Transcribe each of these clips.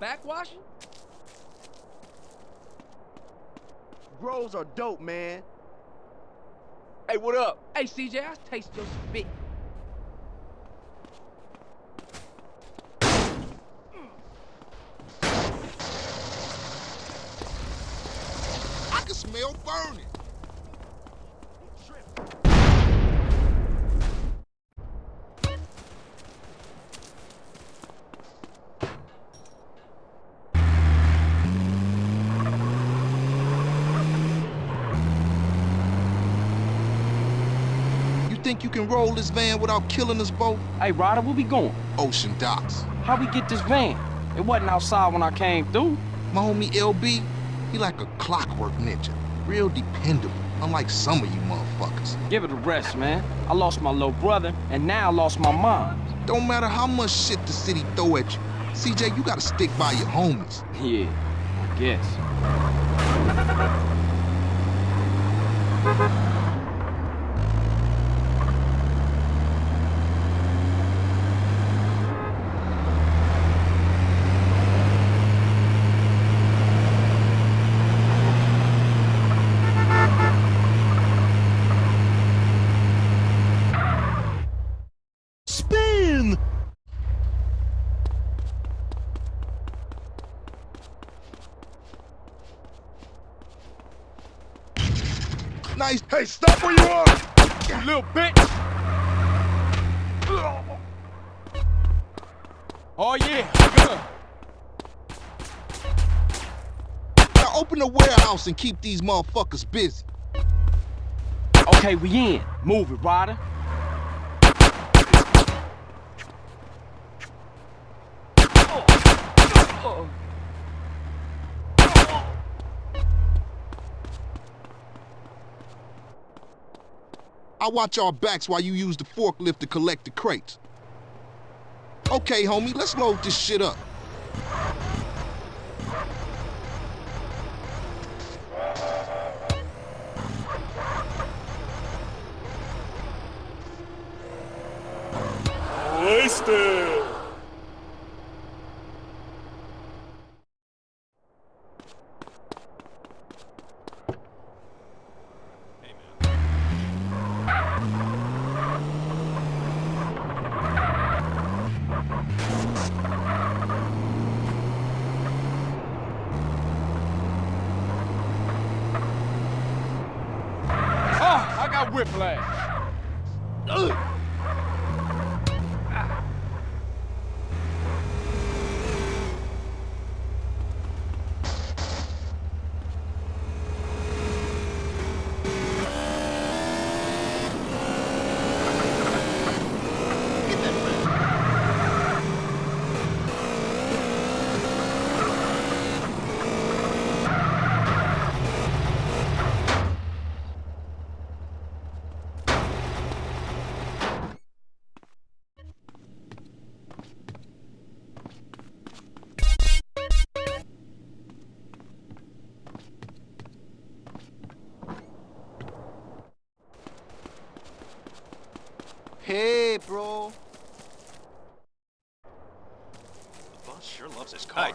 Y'all backwashing? Grows are dope, man. Hey, what up? Hey, CJ, I taste your spit. I can smell burning. You think you can roll this van without killing us both? Hey, Ryder, where we going? Ocean docks. How we get this van? It wasn't outside when I came through. My homie LB, he like a clockwork ninja. Real dependable, unlike some of you motherfuckers. Give it a rest, man. I lost my little brother, and now I lost my mom. Don't matter how much shit the city throw at you. CJ, you gotta stick by your homies. Yeah, I guess. Spin! Nice. Hey, stop where you are! You little bitch! Oh, yeah, good. Now open and keep these motherfuckers busy. Okay, we in. Move it, Ryder. I watch our backs while you use the forklift to collect the crates. Okay, homie, let's load this shit up. Wasted!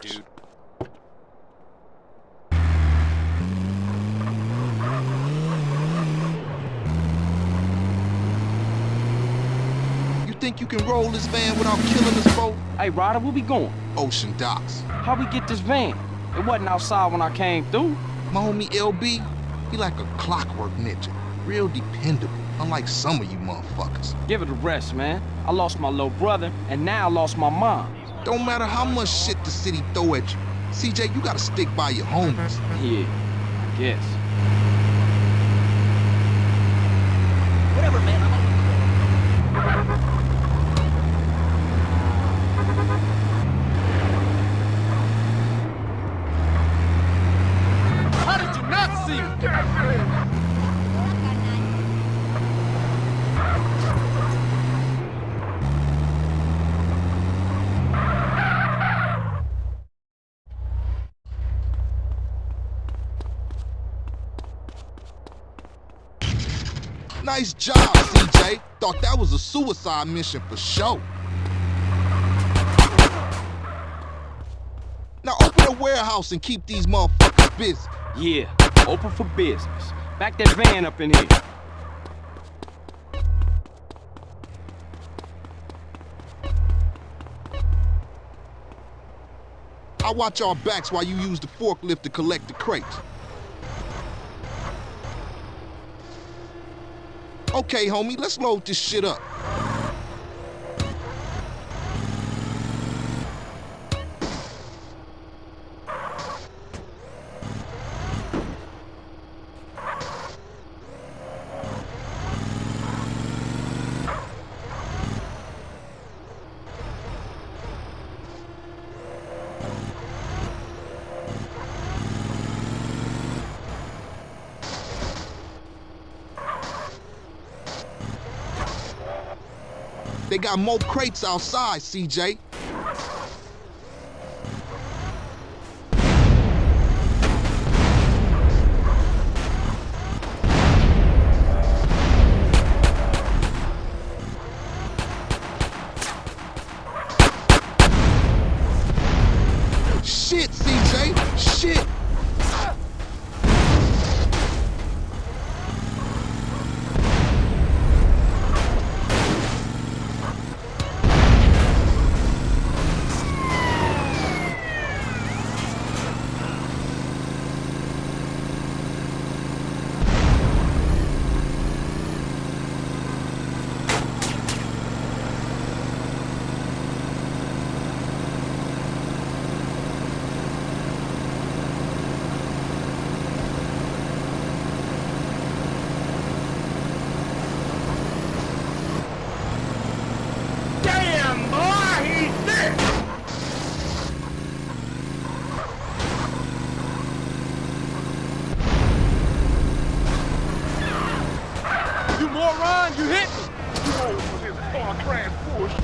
Dude. You think you can roll this van without killing us both? Hey, Ryder, where we going? Ocean docks. How we get this van? It wasn't outside when I came through. My homie LB, he like a clockwork ninja. Real dependable, unlike some of you motherfuckers. Give it a rest, man. I lost my little brother, and now I lost my mom. Don't matter how much shit the city throw at you. CJ, you gotta stick by your homies. Yeah, I guess. Whatever, man. I'm Nice job, CJ. Thought that was a suicide mission for sure. Now open a warehouse and keep these motherfuckers busy. Yeah, open for business. Back that van up in here. I watch our backs while you use the forklift to collect the crates. Okay, homie, let's load this shit up. Got more crates outside, CJ. Shit, CJ! Shit! Damn, boy, he's dead. You moron, you hit me. Oh, this car crash push.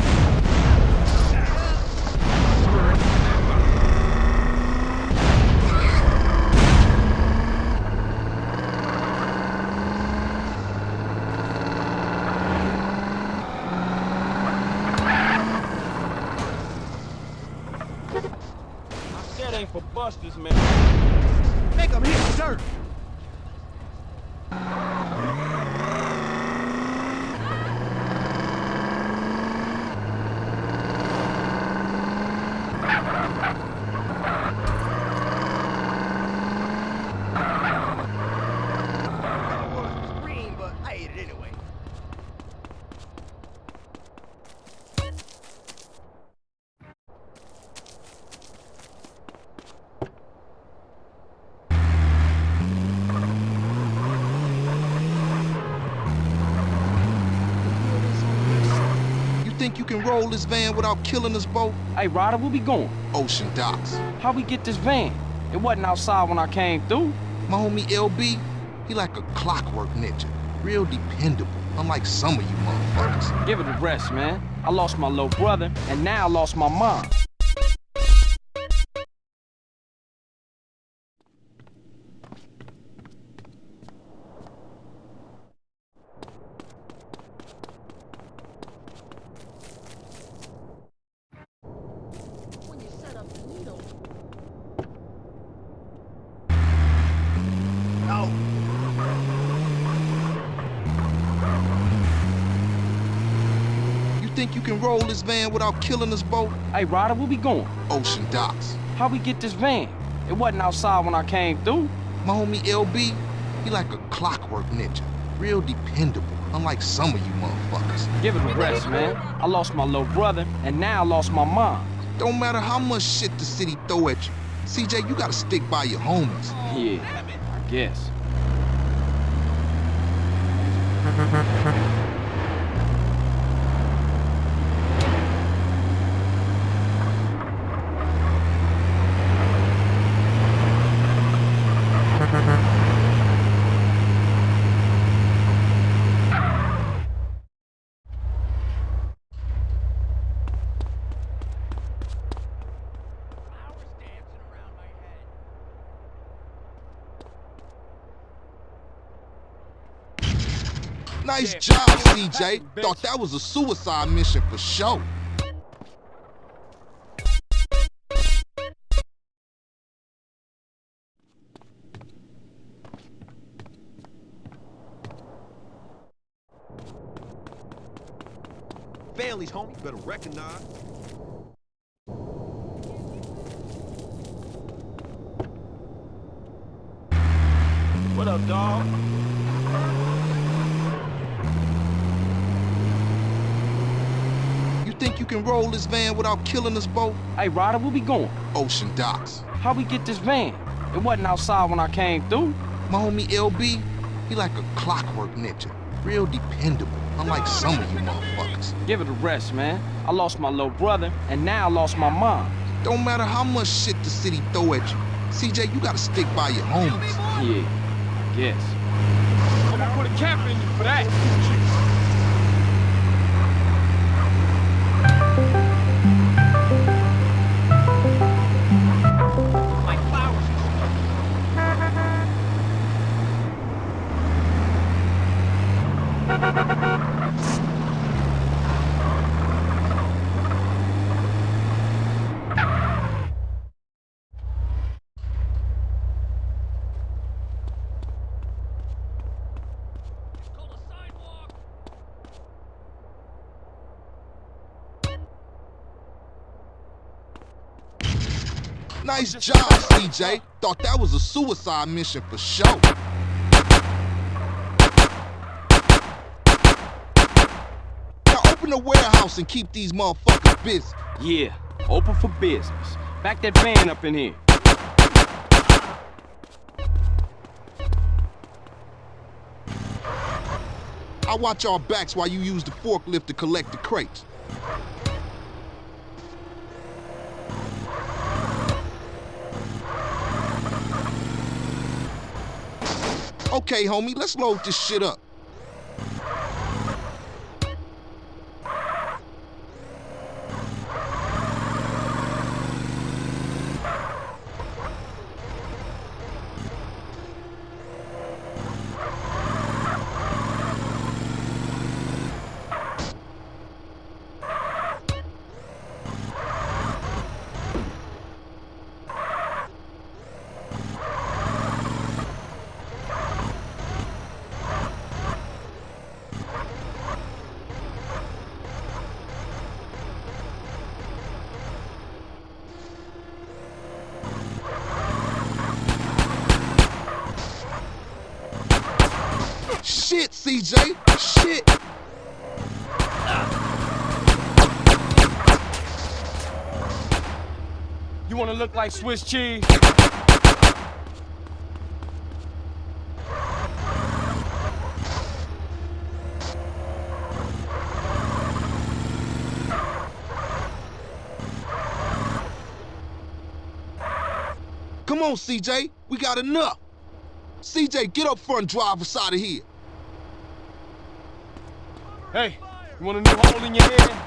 That for busters, man. Make him hit dirt. I wanted to scream, but I ate it anyway. You think you can roll this van without killing us both? Hey, Ryder, where we going? Ocean docks. How we get this van? It wasn't outside when I came through. My homie LB, he like a clockwork ninja. Real dependable, unlike some of you motherfuckers. Give it a rest, man. I lost my little brother, and now I lost my mom. Think you can roll this van without killing us both? Hey, Ryder, where we going? Ocean docks. How we get this van? It wasn't outside when I came through. My homie LB, he like a clockwork ninja. Real dependable, unlike some of you motherfuckers. Give it a rest, man. I lost my little brother, and now I lost my mom. Don't matter how much shit the city throw at you. CJ, you gotta stick by your homies. Yeah, I guess. Nice job, CJ. Thought that was a suicide mission for sure. Families, homie, better recognize. Think you can roll this van without killing us both? Hey, Ryder, where we going? Ocean docks. How we get this van? It wasn't outside when I came through. My homie LB, he like a clockwork ninja. Real dependable, unlike some of you motherfuckers. Give it a rest, man. I lost my little brother, and now I lost my mom. Don't matter how much shit the city throw at you. CJ, you gotta stick by your homies. Yeah, I Nice job, CJ. Thought that was a suicide mission for sure. Now open the warehouse and keep these motherfuckers busy. Yeah, open for business. Back that van up in here. I watch our backs while you use the forklift to collect the crates. Okay, homie, let's load this shit up. Shit, CJ. Shit. You wanna look like Swiss cheese? Come on, CJ. We got enough. CJ, get up front and drive us out of here. Hey, you want a new hole in your head?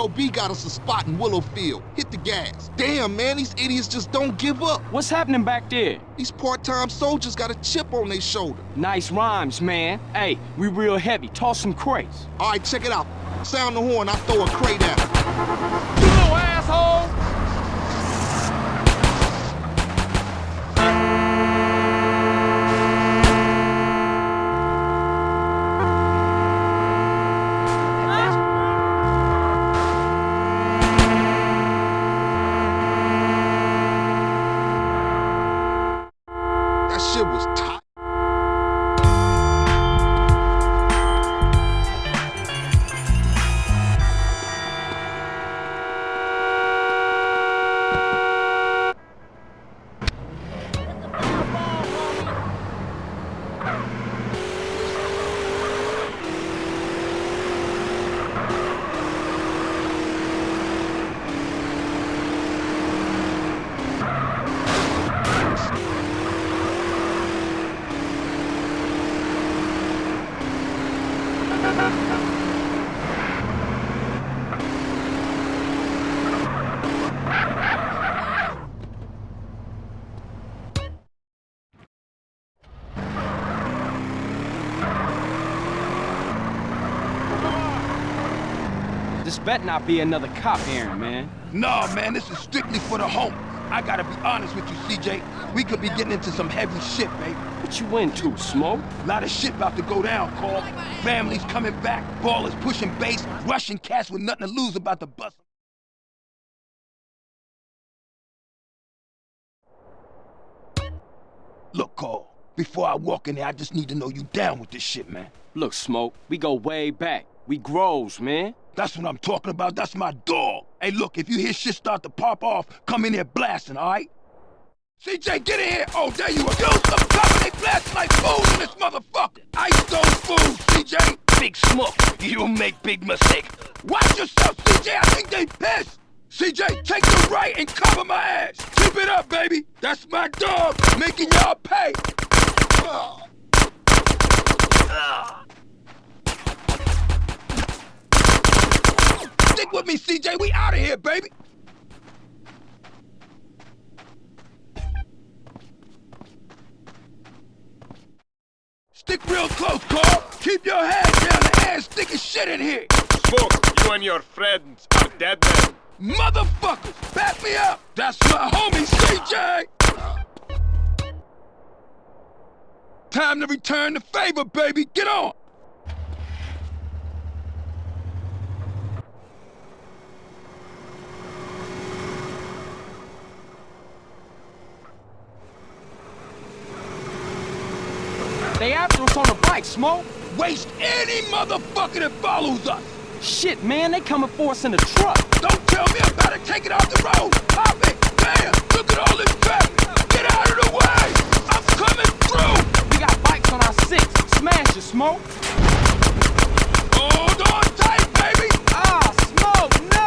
LB got us a spot in Willowfield. Hit the gas. Damn, man, these idiots just don't give up. What's happening back there? These part-time soldiers got a chip on their shoulder. Nice rhymes, man. Hey, we real heavy. Toss some crates. All right, check it out. Sound the horn, I throw a crate at 'em. This bet not be another cop hearing, man. Nah, man, this is strictly for the home. I gotta be honest with you, CJ. We could be getting into some heavy shit, baby. What you into, Smoke? A lot of shit about to go down, Carl. Families coming back, Ballas pushing base, Russian cats with nothing to lose about the bus. Look, Carl, before I walk in there, I just need to know you down with this shit, man. Look, Smoke, we go way back. We grows, man. That's what I'm talking about. That's my dog. Hey, look, if you hear shit start to pop off, come in here blasting, all right? CJ, get in here! Oh, there you are. Yo, some cover. They blasting like fools in this motherfucker. Ice those fools, CJ. Big smoke. You make big mistake. Watch yourself, CJ. I think they pissed. CJ, take the right and cover my ass. Keep it up, baby. That's my dog, making y'all pay. Ugh. Ugh. Stick with me, CJ. We out of here, baby. Stick real close, Carl. Keep your head down. The ass sticking shit in here. Smoke, you and your friends are dead men. Motherfuckers, back me up. That's my homie, CJ. Time to return the favor, baby. Get on. They after us on the bike, Smoke. Waste any motherfucker that follows us. Shit, man, they coming for us in the truck. Don't tell me I gotta take it off the road. Pop it. Damn, look at all this traffic. Get out of the way. I'm coming through. We got bikes on our six. Smash it, Smoke. Hold on tight, baby. Ah, Smoke, no!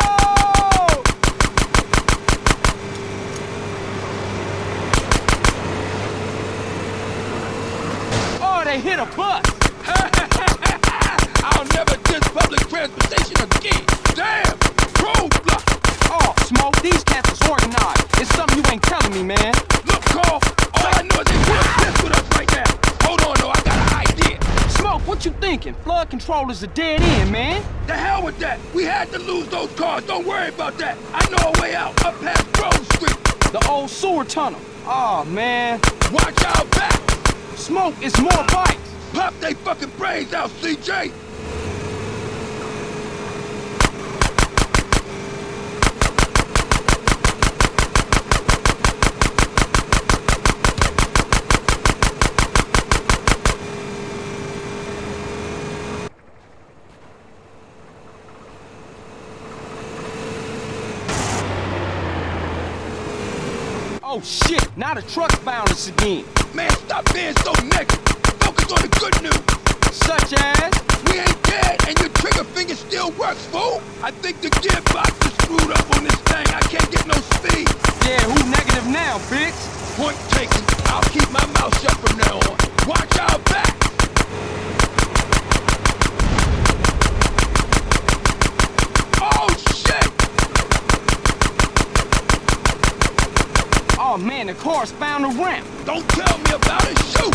Oh, they hit a bus. I'll never diss public transportation again. Damn, roadblock. Oh, Smoke, these cats is organized. It's something you ain't telling me, man. Look, Carl, all I know is they real pissed with us right now. Hold on, though, I got an idea. Smoke, what you thinking? Flood control is a dead end, man. The hell with that. We had to lose those cars. Don't worry about that. I know a way out, up past Grove Street. The old sewer tunnel. Oh, man. Watch out back. Smoke is more bikes. Pop they fucking brains out, CJ. Oh, shit. Now the truck's bound us again. Man, stop being so negative. Focus on the good news. Such as? We ain't dead, and your trigger finger still works, fool. I think the gearbox is screwed up on this thing. I can't get no speed. Yeah, who negative now, bitch? Point taken. I'll keep my mouth shut from now on. Watch out back. Oh, shit! Oh, man, the car's found a ramp. Don't tell me about it. Shoot!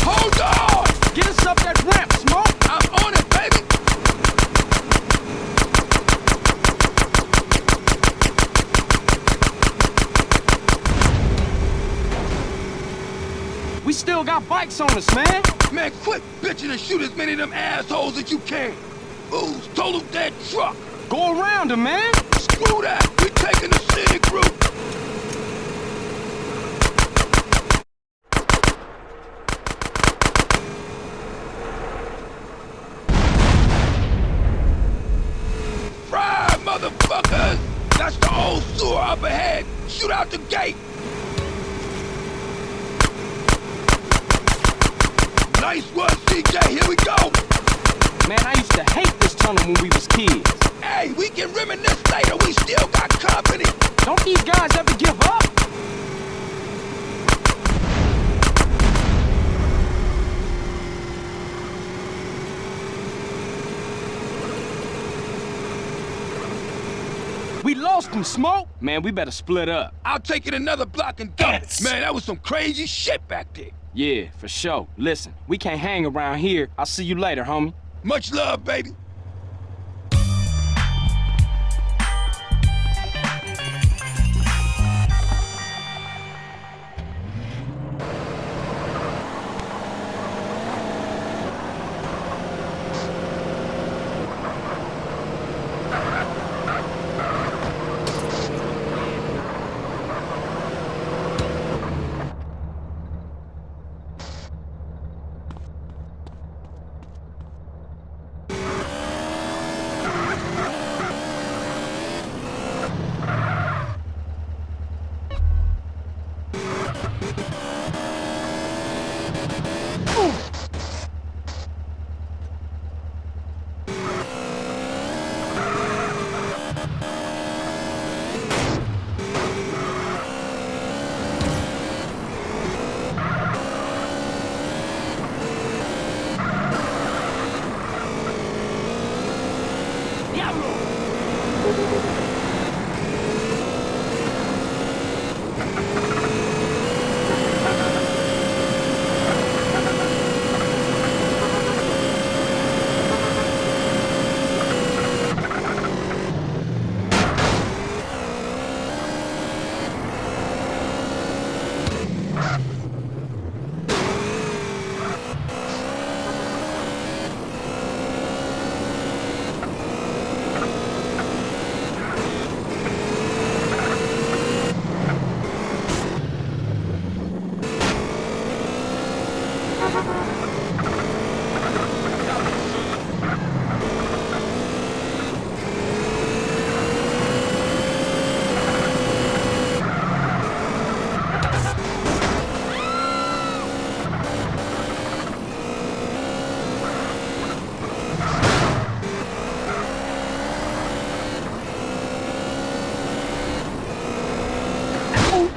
Hold on! Get us up that ramp, Smoke. I'm on it, baby. We still got bikes on us, man. Man, quit bitching and shoot as many of them assholes as you can. Fools, total that truck. Go around them, man. Screw that. We taking the scenic route. Fry, motherfuckers! That's the old sewer up ahead. Shoot out the gate. Nice one, CJ. Here we go. Man, I used to hate this tunnel when we was kids. Hey, we can reminisce later. We still got company. Don't these guys ever give up? We lost them, Smoke. Man, we better split up. I'll take it another block and dump it. Man, that was some crazy shit back there. Yeah, for sure. Listen, we can't hang around here. I'll see you later, homie. Much love, baby.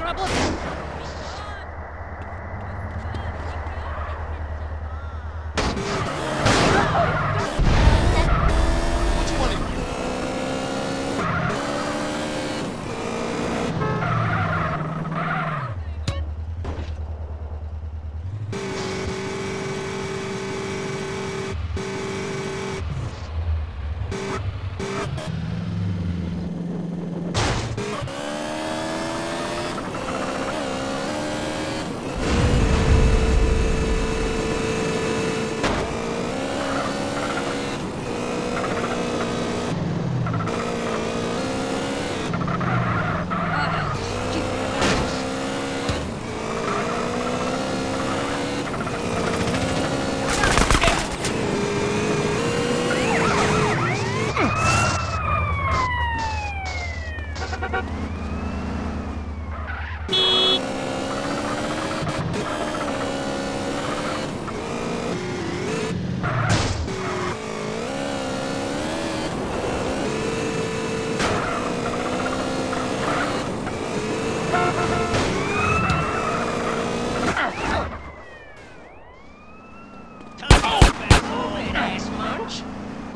Which one of you?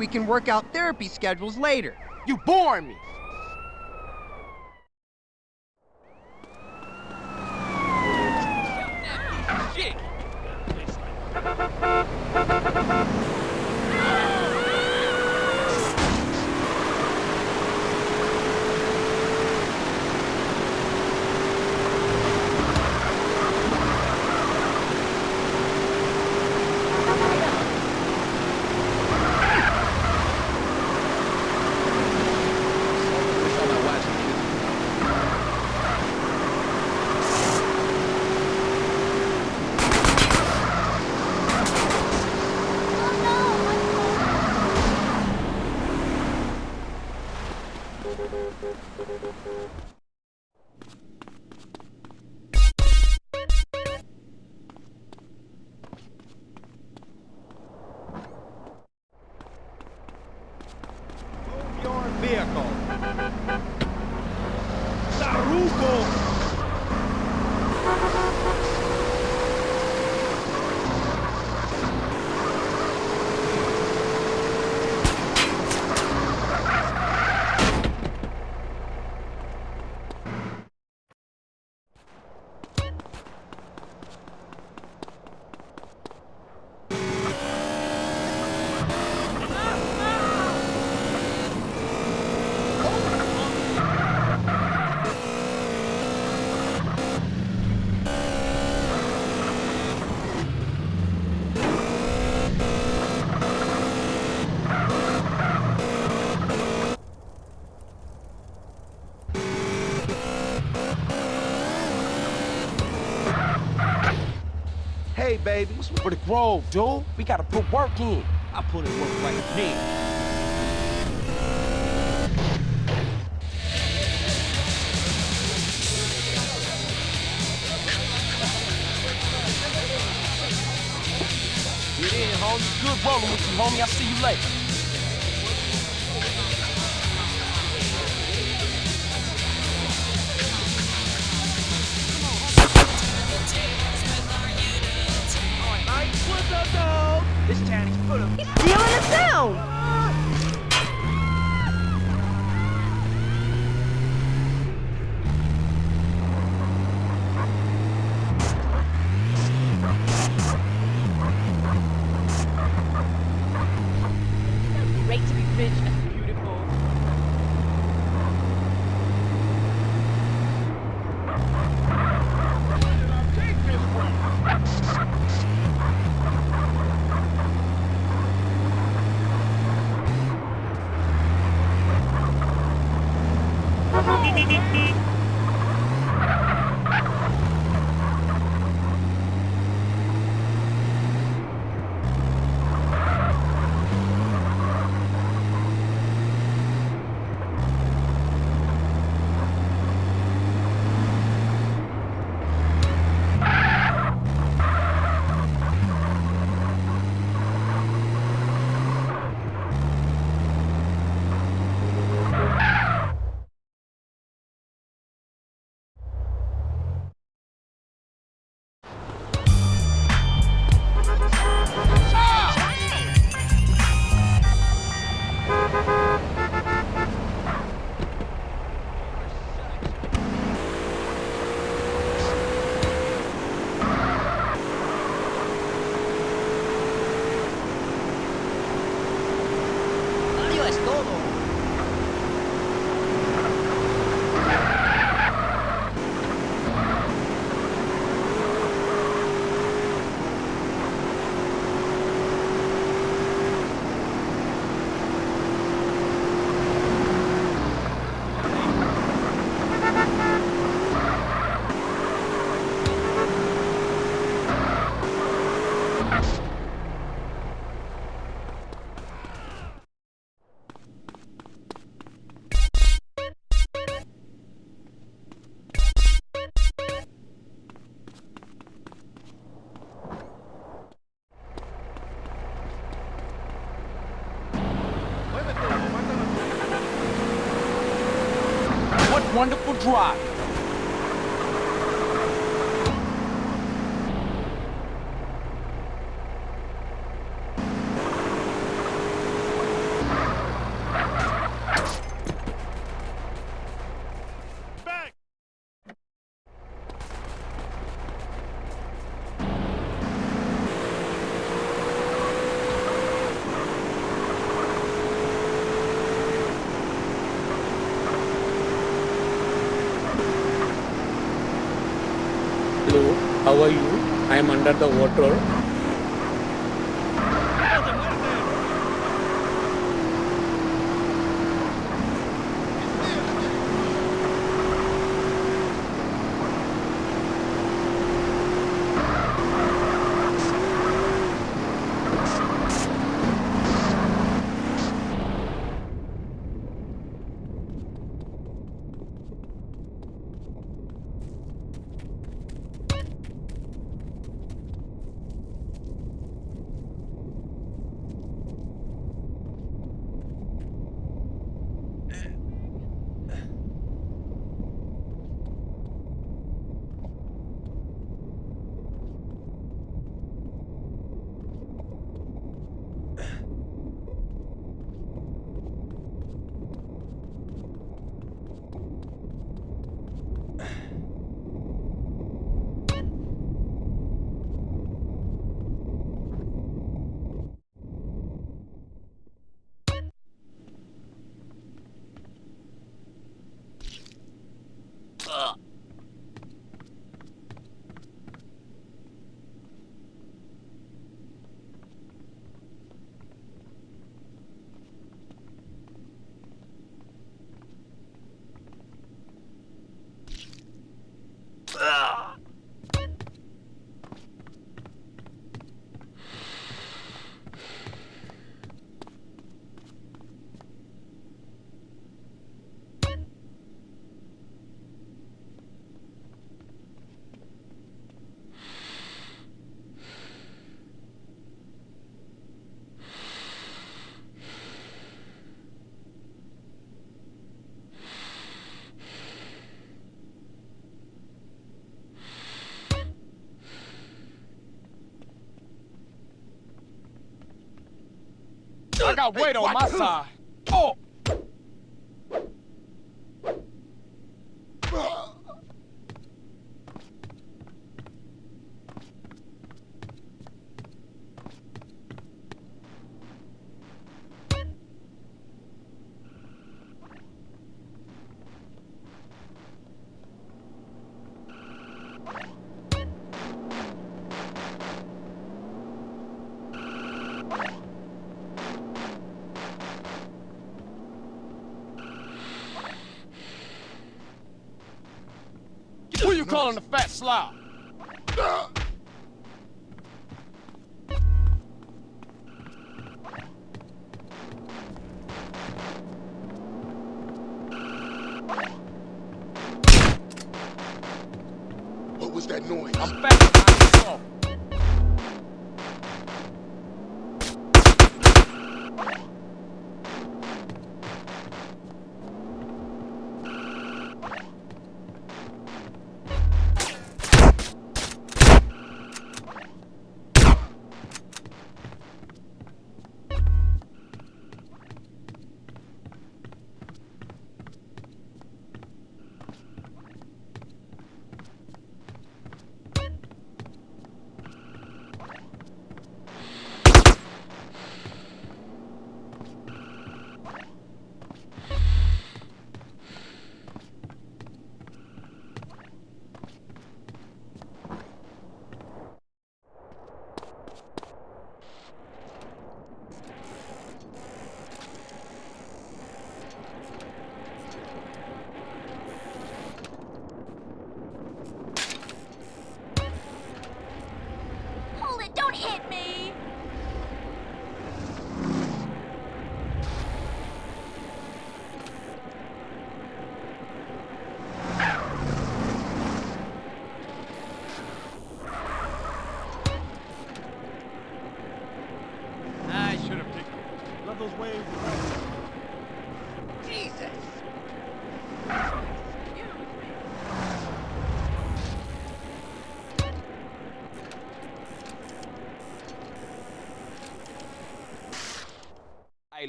We can work out therapy schedules later. You bore me. Shit. Your vehicle. Saruko! What's for the Grove, dude? We gotta put work in. I put in work right now. Get in, homie. Good rolling with you, homie. I'll see you later. What wonderful drive. Back! Hello, how are you? I am under the water. I got weight on my side.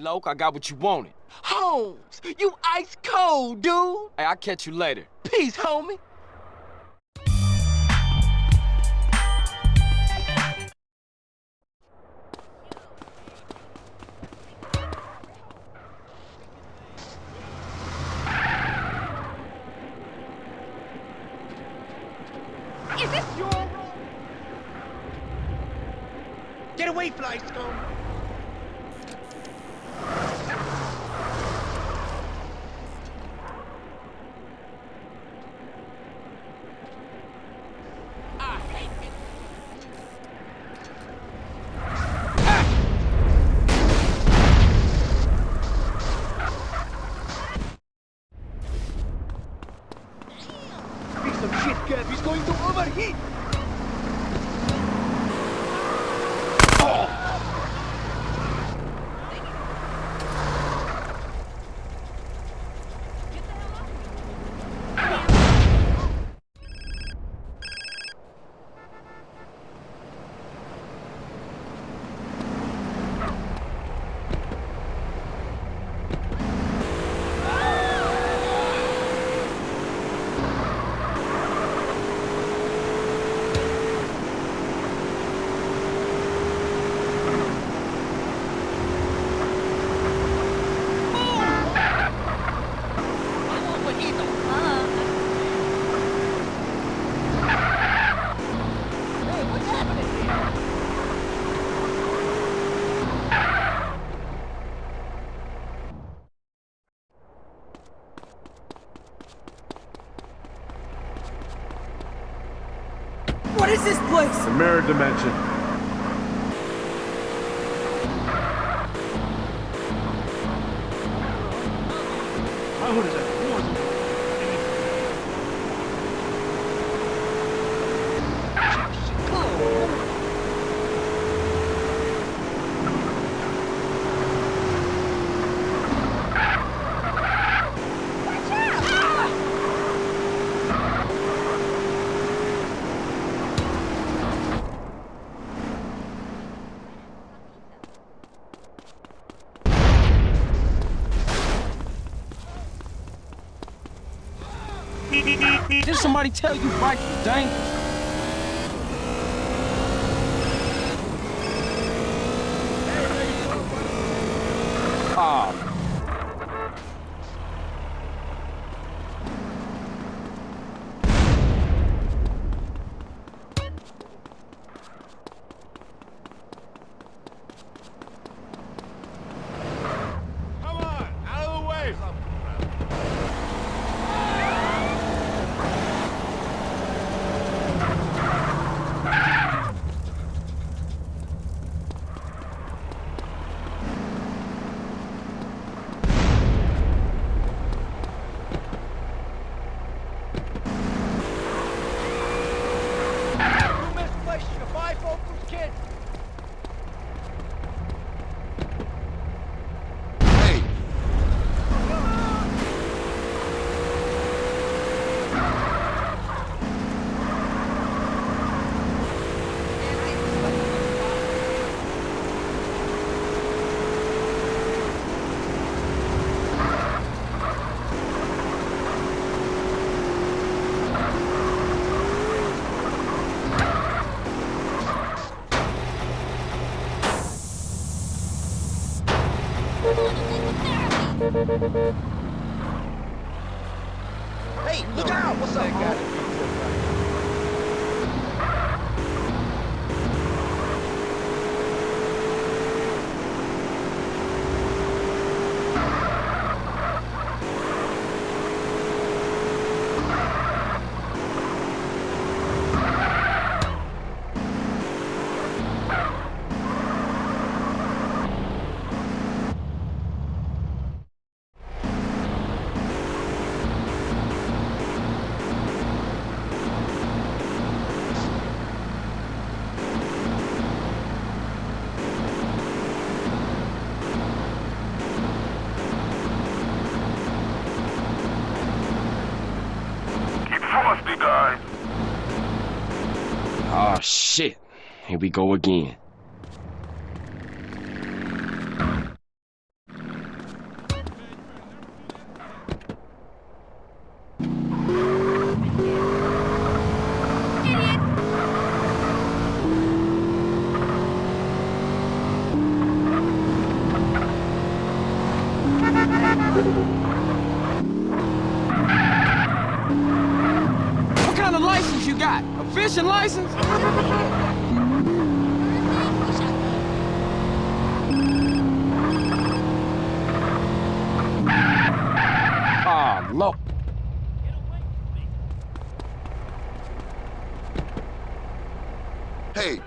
Loc, I got what you wanted. Holmes, you ice cold, dude! Hey, I'll catch you later. Peace, homie! Is this your room? Get away, Fly Scum! I hate it. Piece of shit, Kev. He's going to overheat. What is this place? The mirror dimension. Somebody tell you were dangerous? we go again. low. Hey,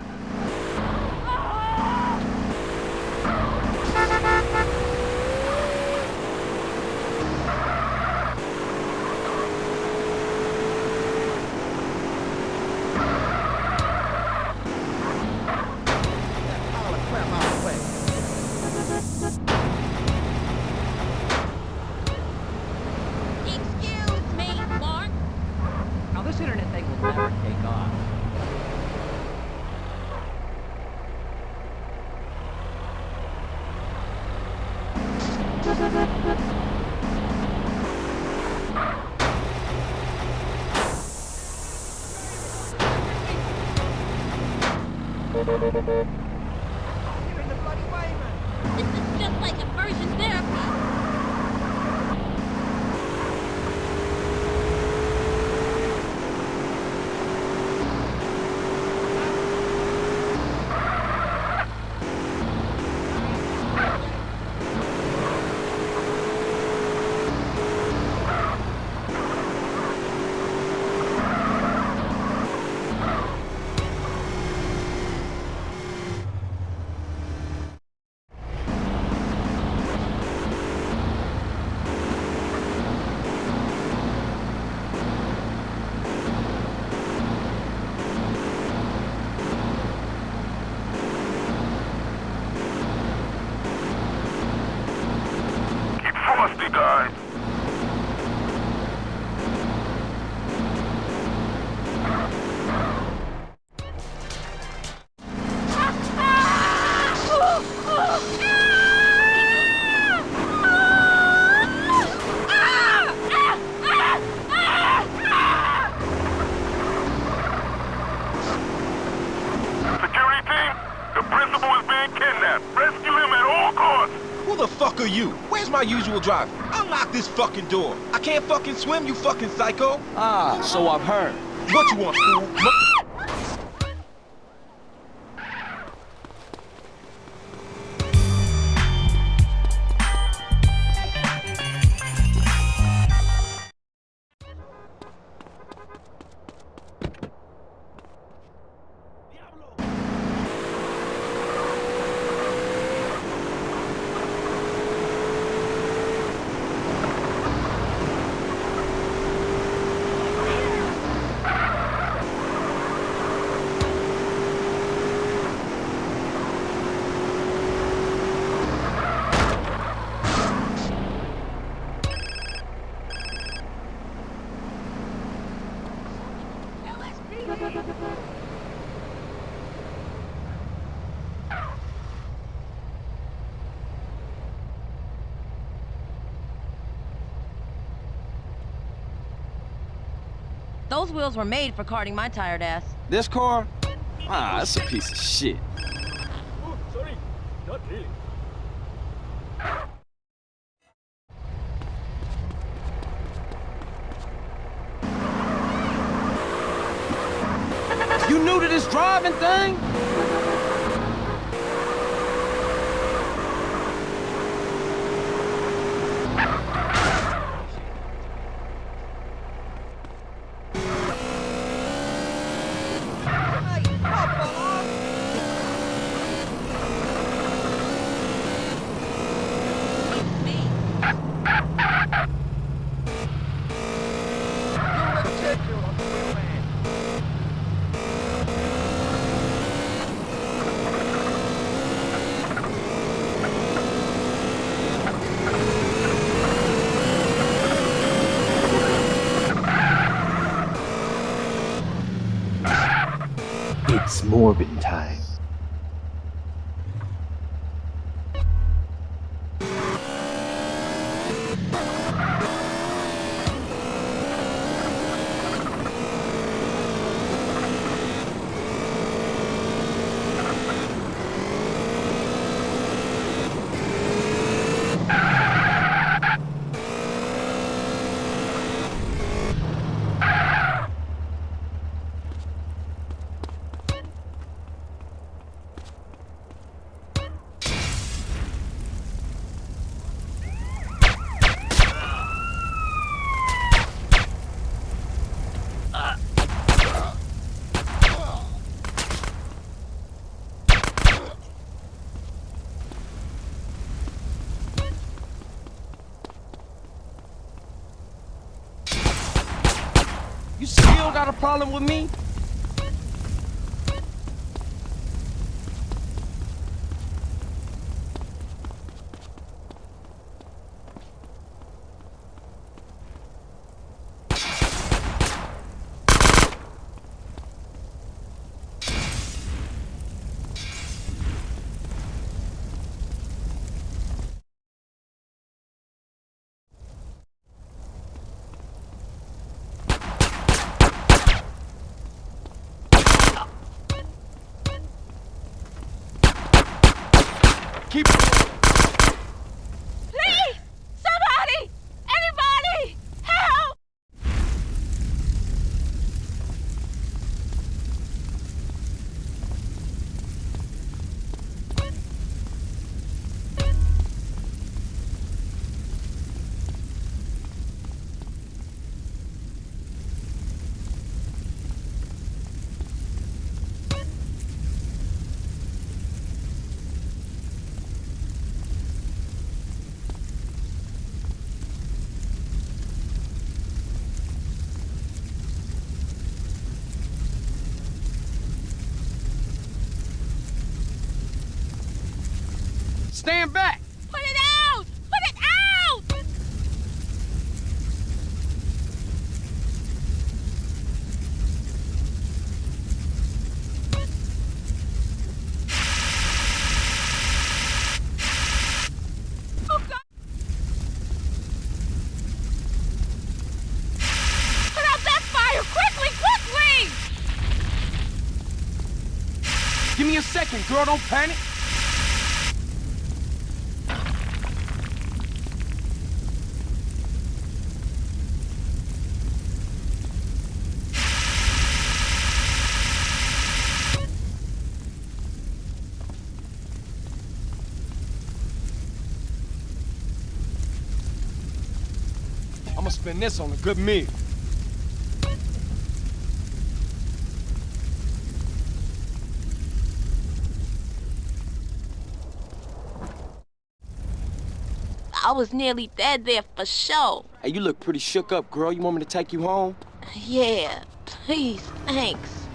my usual drive. Unlock this fucking door. I can't fucking swim, you fucking psycho. Ah, so I've heard. What you want, fool? Those wheels were made for carting my tired ass. This car? Ah, that's a piece of shit. Sorry. Not really. You new to this driving thing? Problem with me? Keep stand back. Put it out! Put it out! Oh, God. Put out that fire! Quickly, quickly! Give me a second, girl. Don't panic. Spend this on a good meal. I was nearly dead there for sure. Hey, you look pretty shook up, girl. You want me to take you home? Yeah, please, thanks.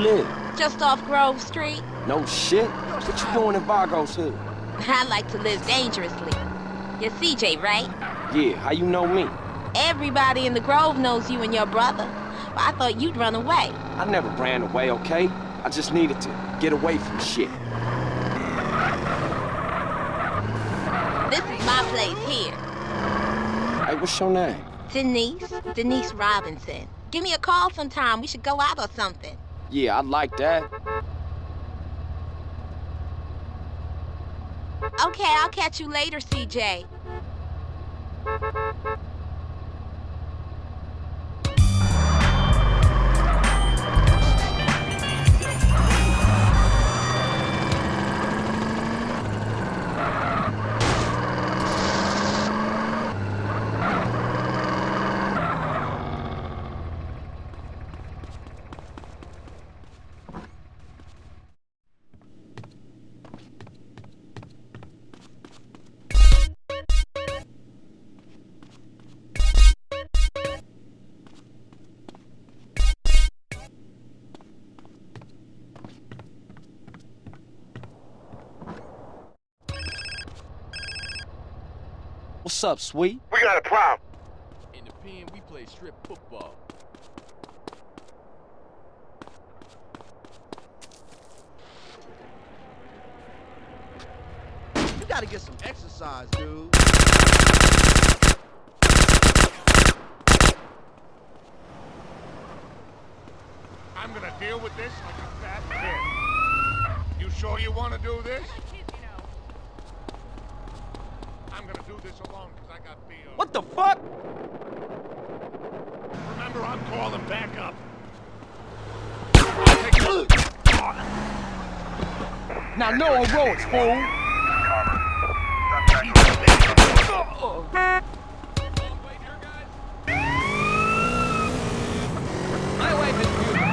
Live? Just off Grove Street. No shit. What you doing in Vagos hood? I like to live dangerously. You're CJ, right? Yeah, how you know me? Everybody in the Grove knows you and your brother. But I thought you'd run away. I never ran away, okay? I just needed to get away from shit. This is my place here. Hey, what's your name? Denise. Denise Robinson. Give me a call sometime. We should go out or something. Yeah, I'd like that. Okay, I'll catch you later, CJ. What's up, sweet? We got a problem. In the pen, we play strip football. You gotta get some exercise, dude. I'm gonna deal with this like a fat kid. You sure you want to do this? I'm gonna do this alone because I got BO. What the fuck? Remember, I'm calling back up. Now no roads, fool. My wife is beautiful.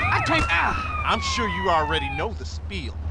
I can't. Ah! I'm sure you already know the spiel.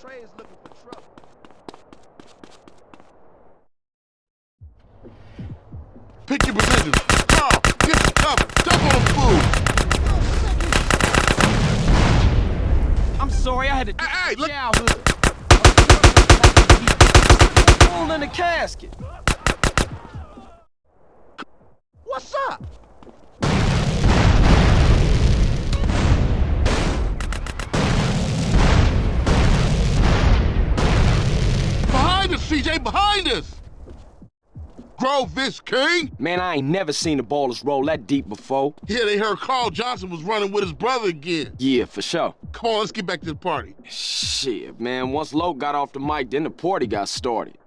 Kilo Tray is looking for trouble. Pick your positions. Carl, get some cover. Duck on the food. I'm sorry, I had to Hey, hey, look. childhood. Oh, Hole in the casket. Grove this king. Man, I ain't never seen the Ballas roll that deep before. Yeah, they heard Carl Johnson was running with his brother again. Yeah, for sure. Come on, let's get back to the party. Shit, man, once Loc got off the mic, then the party got started.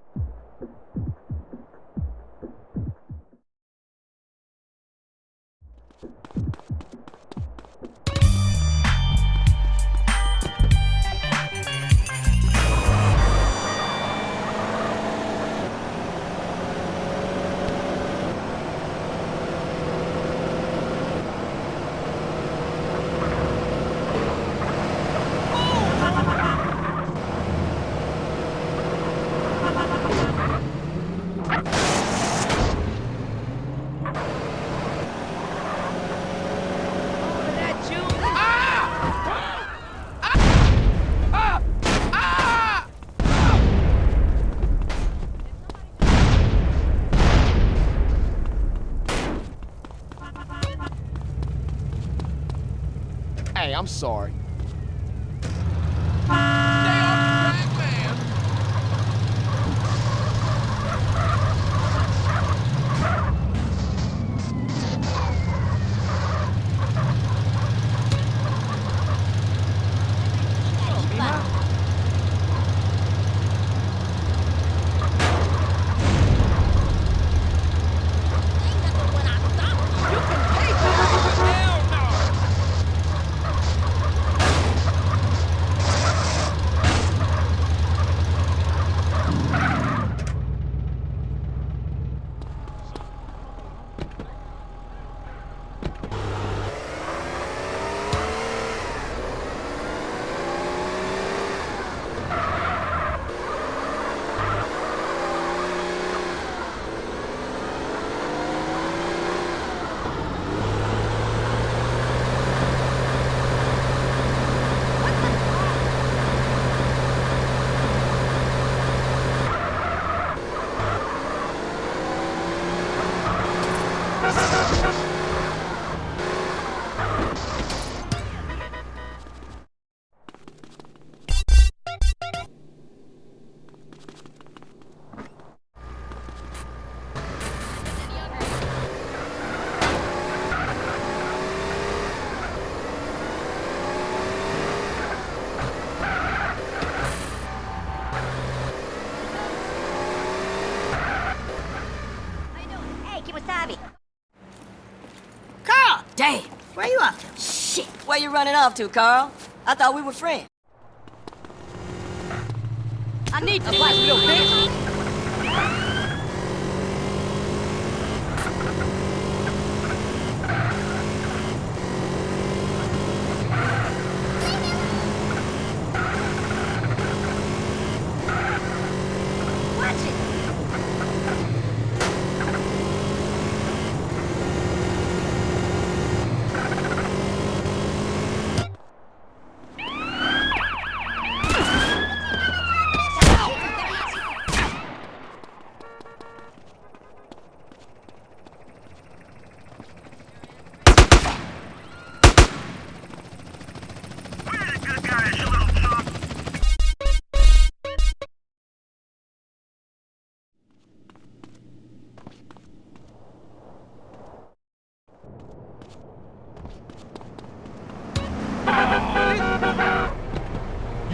I'm sorry. Hey, Kemosabe. Carl! Damn! Where you off to? Shit! Where you running off to, Carl? I thought we were friends.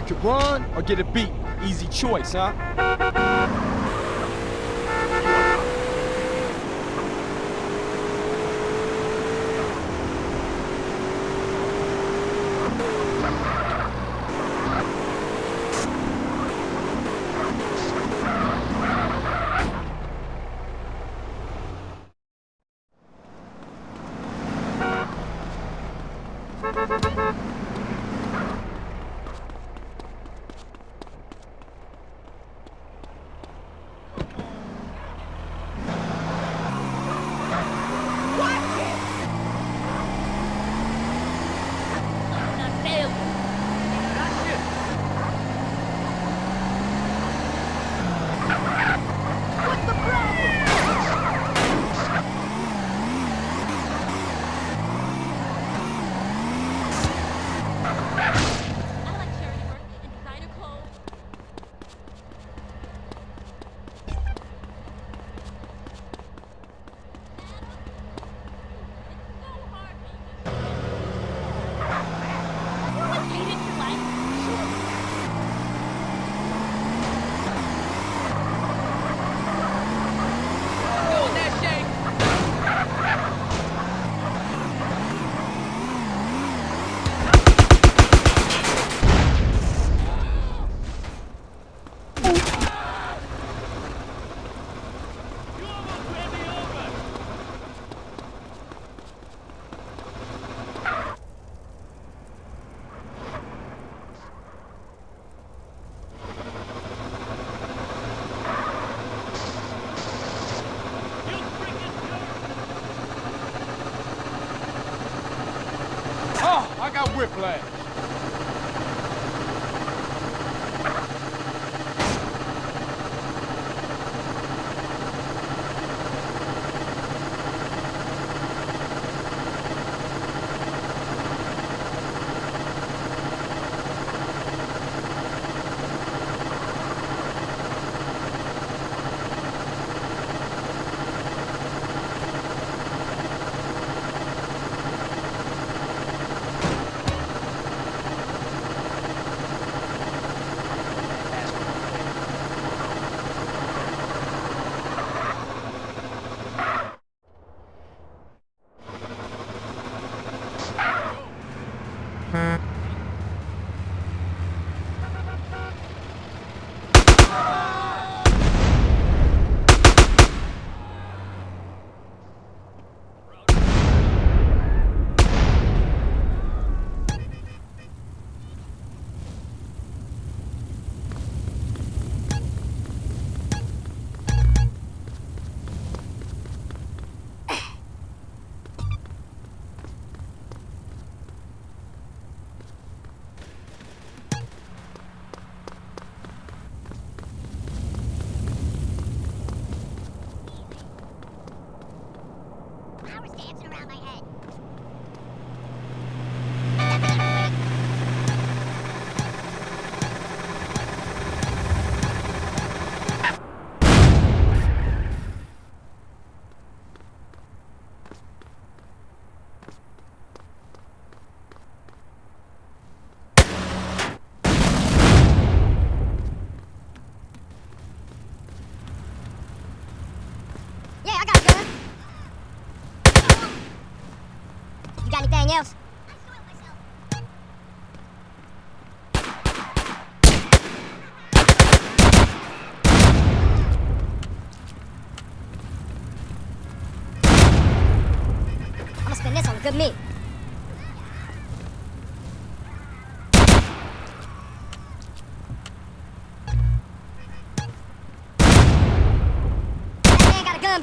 to run or get a beat. Easy choice, huh? Mm-hmm.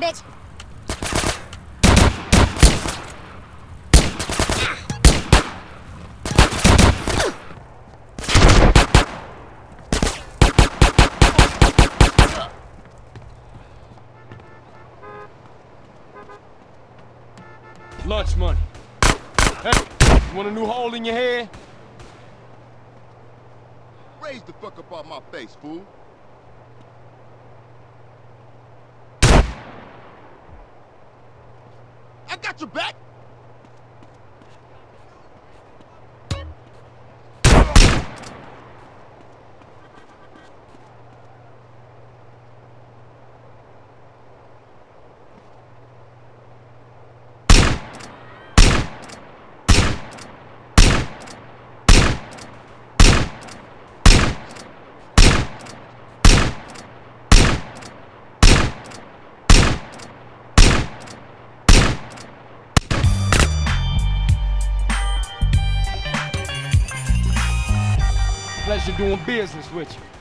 bitch. Ain't doing business with you.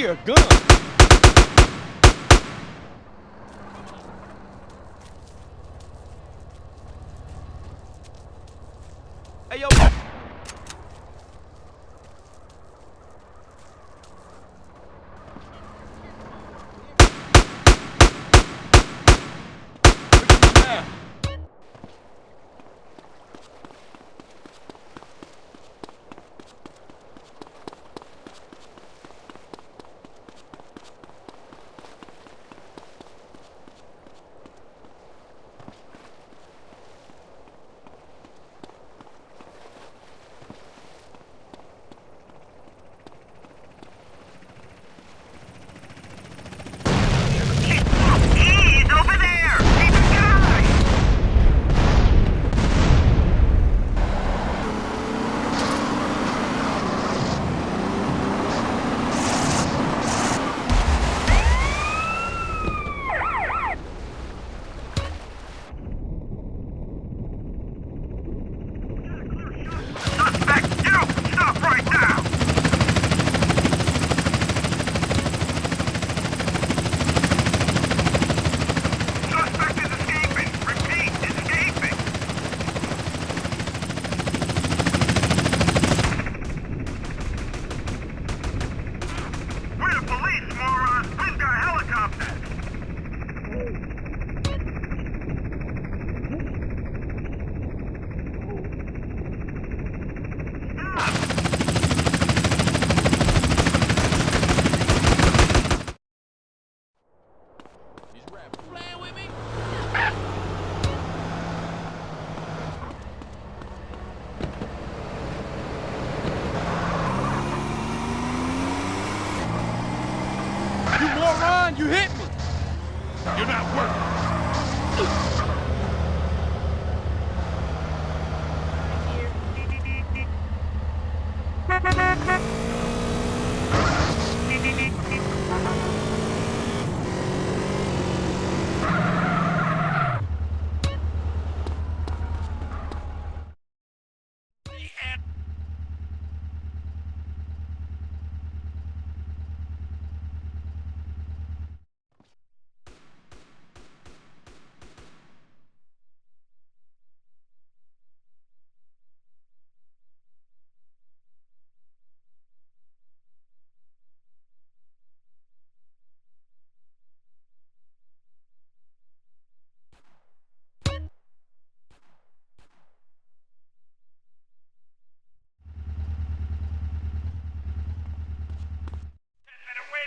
Oh, look here,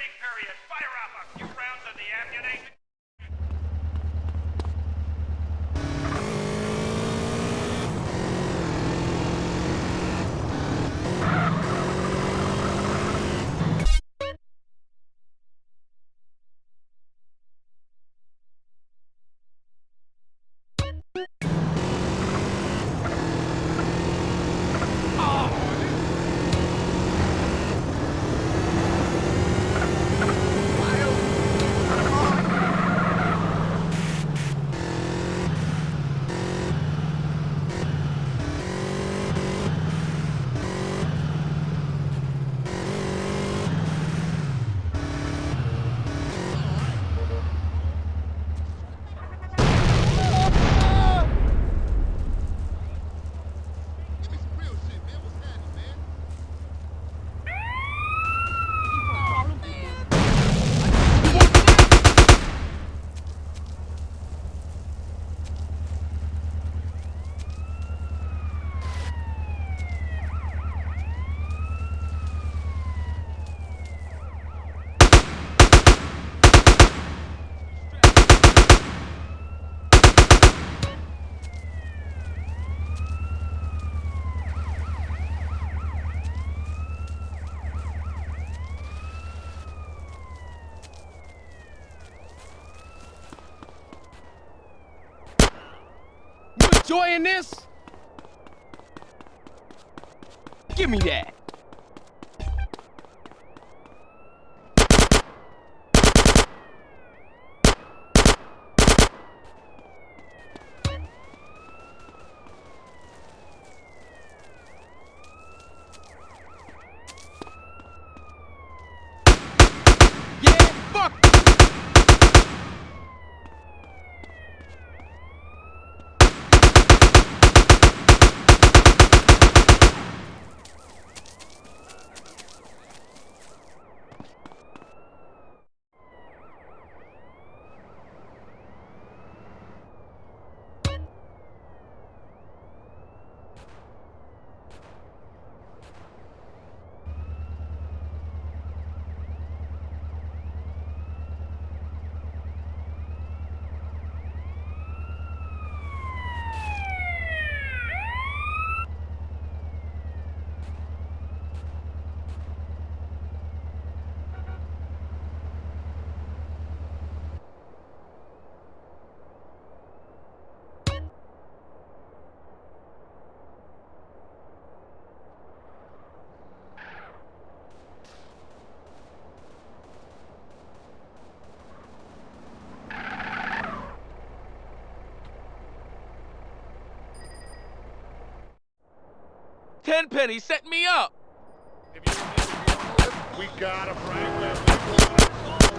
Waiting period. Fire up a few rounds of the ammunition. Enjoying this? Give me that. Yeah, fuck Tenpenny set me up.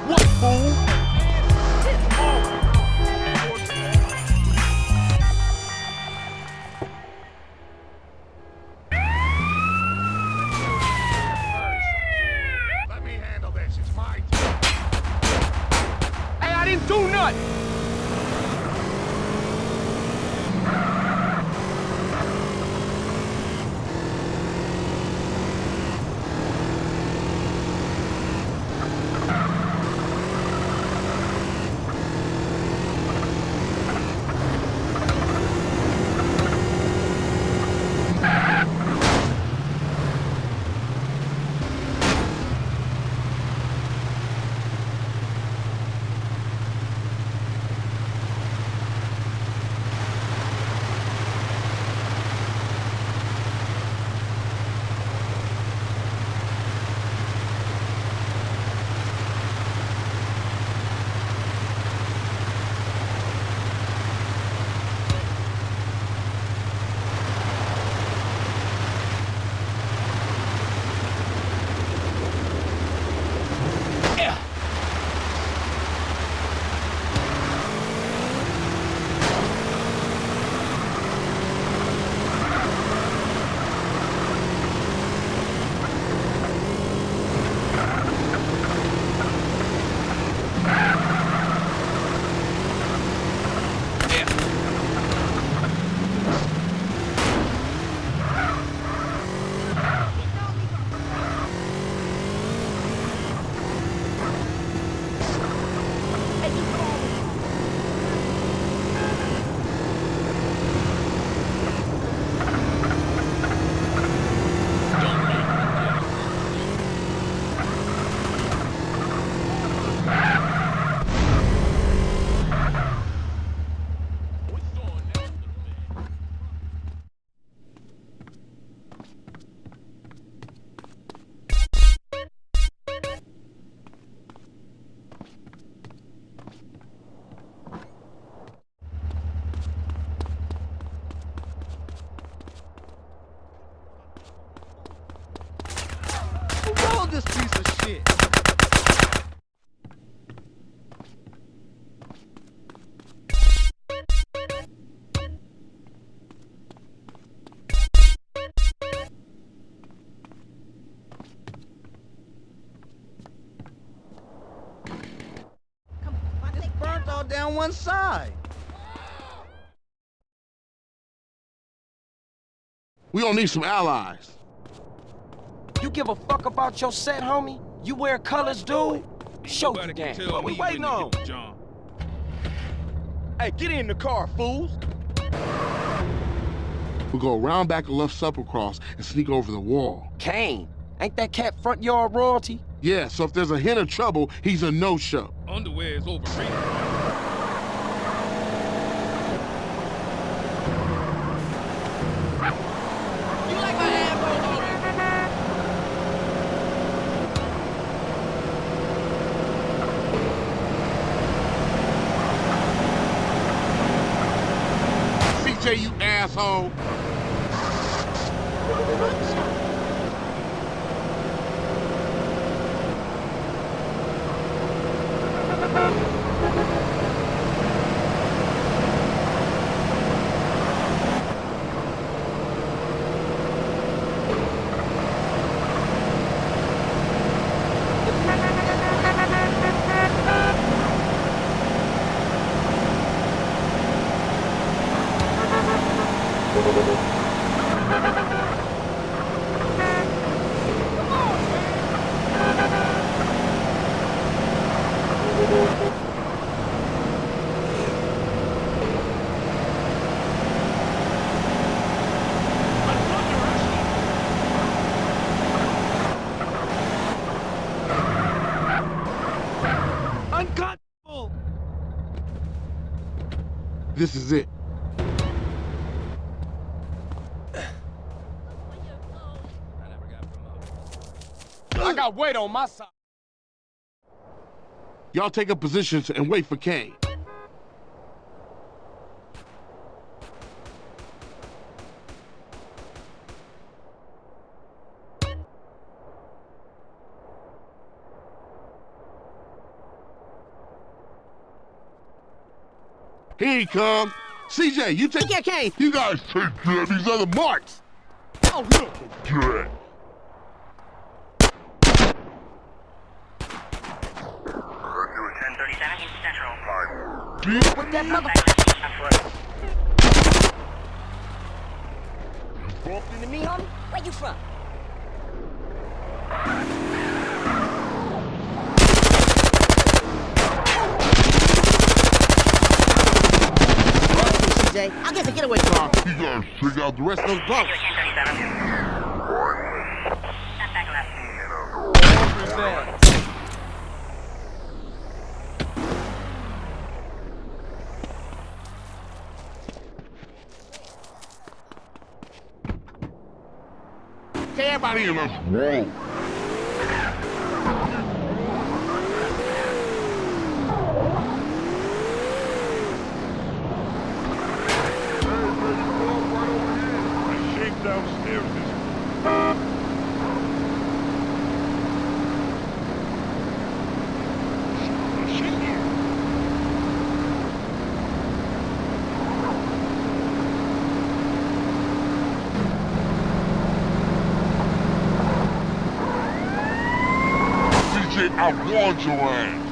What, fool? Burnt all down one side. We gonna need some allies. You give a fuck about your set, homie? You wear colors, dude? Show the game. What we waiting on? Hey, get in the car, fools. We go around back of left supper cross and sneak over the wall. Kane, ain't that cat front yard royalty? Yeah, so if there's a hint of trouble, he's a no-show. Underwear is overrated. Asshole. This is it. I got weight on my side. Y'all take up positions and wait for Kane. Here he come. CJ, you take Yeah, Kane. You guys take care of these other marks. Oh, look. Good. Put that motherfucker. Walked into me, homie? Where you from? CJ, I guess a getaway car. You guys figure out the rest of those. Okay, everybody in the room. I your.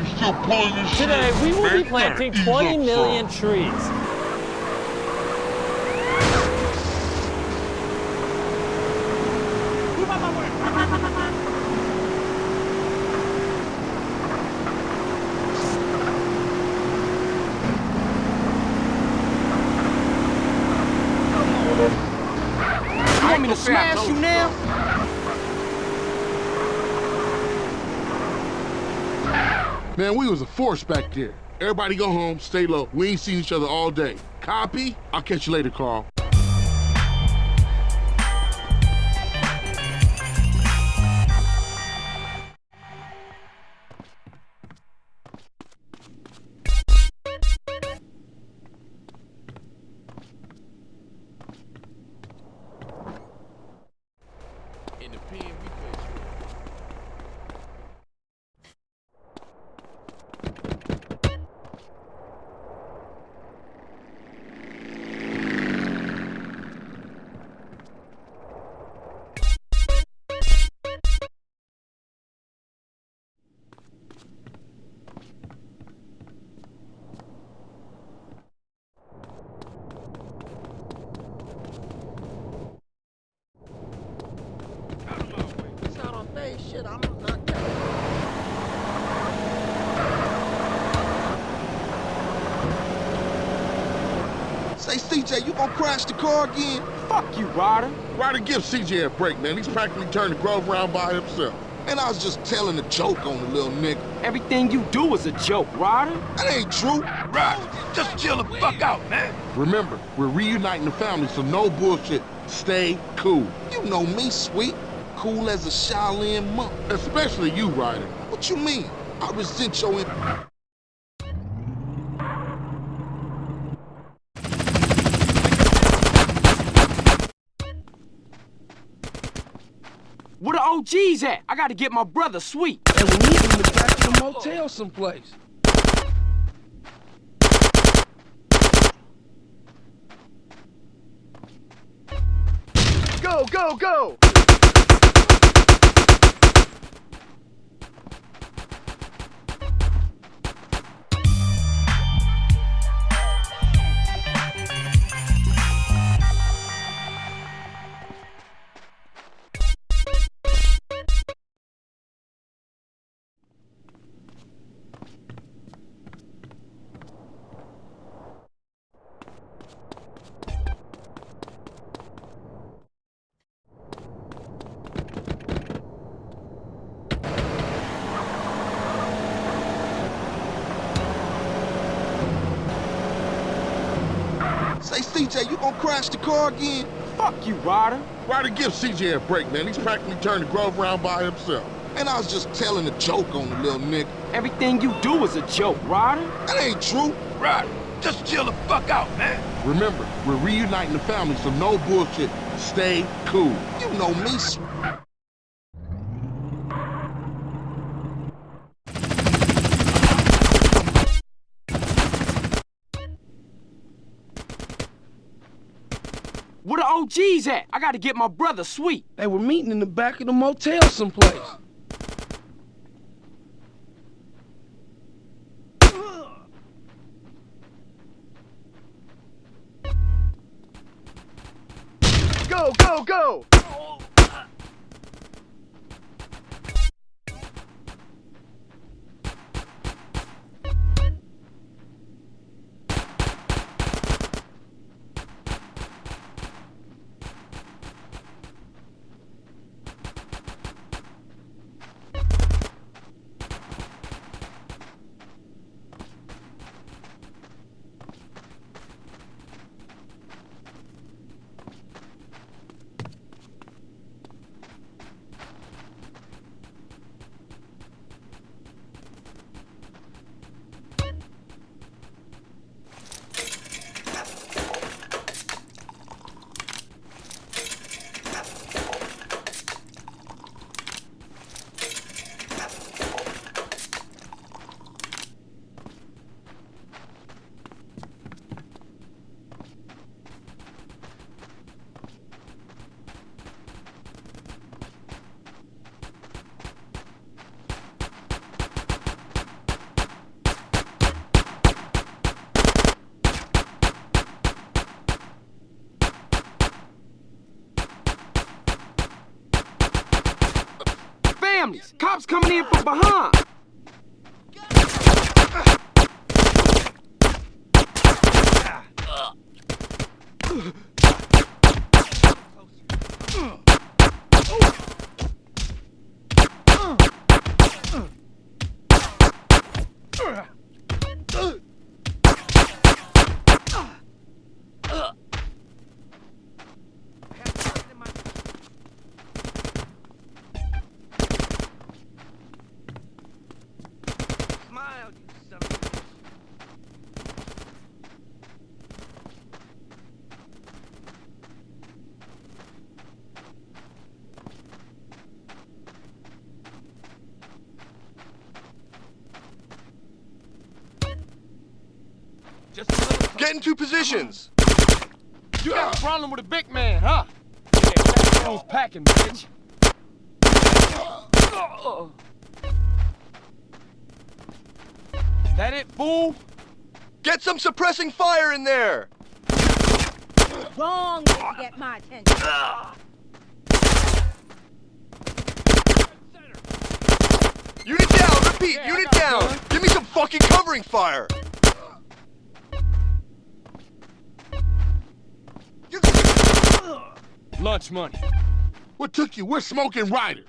You still pulling this shit? Today, we will Man, be you gotta planting ease 20 up, million son. trees. You want me to smash you now? Man, we was a force back there. Everybody go home, stay low. We ain't seen each other all day. Copy? I'll catch you later, Carl. CJ, you gonna crash the car again? Fuck you, Ryder. Ryder, give CJ a break, man. He's practically turned the Grove around by himself. And I was just telling a joke on the little nigga. Everything you do is a joke, Ryder. That ain't true. Ryder, just chill the fuck out, man. Remember, we're reuniting the family, so no bullshit. Stay cool. You know me, sweet. Cool as a Shaolin monk. Especially you, Ryder. What you mean? I resent your... OGs at? I gotta get my brother sweet. And we need him in the back of the motel someplace. Go, go, go! CJ, you gonna crash the car again? Fuck you, Ryder. Ryder, give CJ a break, man. He's practically turned the Grove around by himself. And I was just telling a joke on the little nigga. Everything you do is a joke, Ryder. That ain't true. Ryder, just chill the fuck out, man. Remember, we're reuniting the family, so no bullshit. Stay cool. You know me, sweet. Where the OGs at? I gotta get my brother sweet. They were meeting in the back of the motel someplace. Go, go, go! Behind! A little Get into positions! You got a problem with a big man, huh? Yeah, Fat Joe's packing, bitch. That it, fool? Get some suppressing fire in there! Wrong way to get my attention. Unit down! Repeat! Yeah, unit down! gun. Give me some fucking covering fire! much money. What took you? We're smoking Ryder.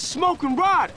smoking rod.